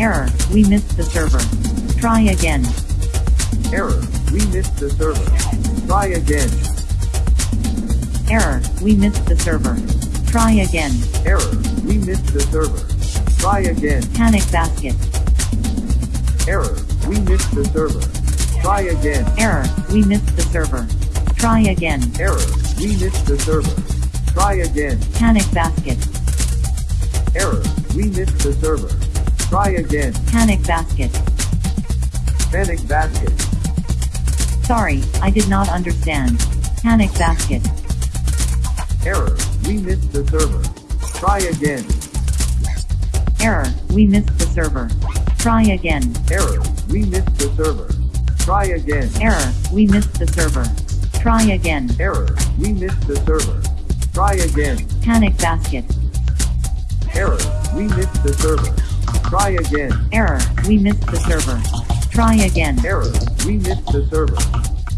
Error, we missed the server. Try again. Error, we missed the server. Try again. Error, we missed the server. Try again. Error, we missed the server. Try again. Panic basket. Error, we missed the server. Try again. Error, we missed the server. Try again. Error, we missed the server. Try again. Panic basket. Error, we missed the server. Try again. Panic basket. Panic basket. Sorry, I did not understand. Panic basket. Error, we missed the server. Try again. Error, we missed the server. Try again. Error, we missed the server. Try again. Error, we missed the server. Try again. Error, we missed the server. Try again. Panic basket. Error, we missed the server. Try again. Error, we missed the server. Try again. Error, we missed the server.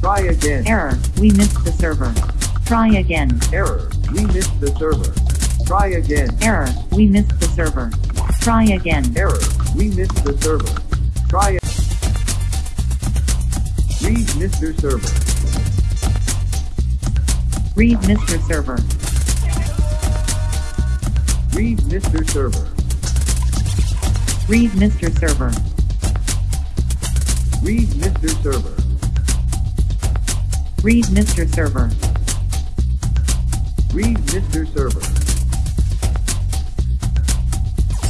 Try again. Error, we missed the server. Try again. Error, we missed the server. Try again. Error, we missed the server. Try again. Error, we missed the server. Try Read Mr. Server. Read Mr. Server. Read Mr. Server. Read Mr. Server. Read Mr. Server. Read Mr. Server. Read Mr. Server.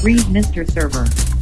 Read Mr. Server.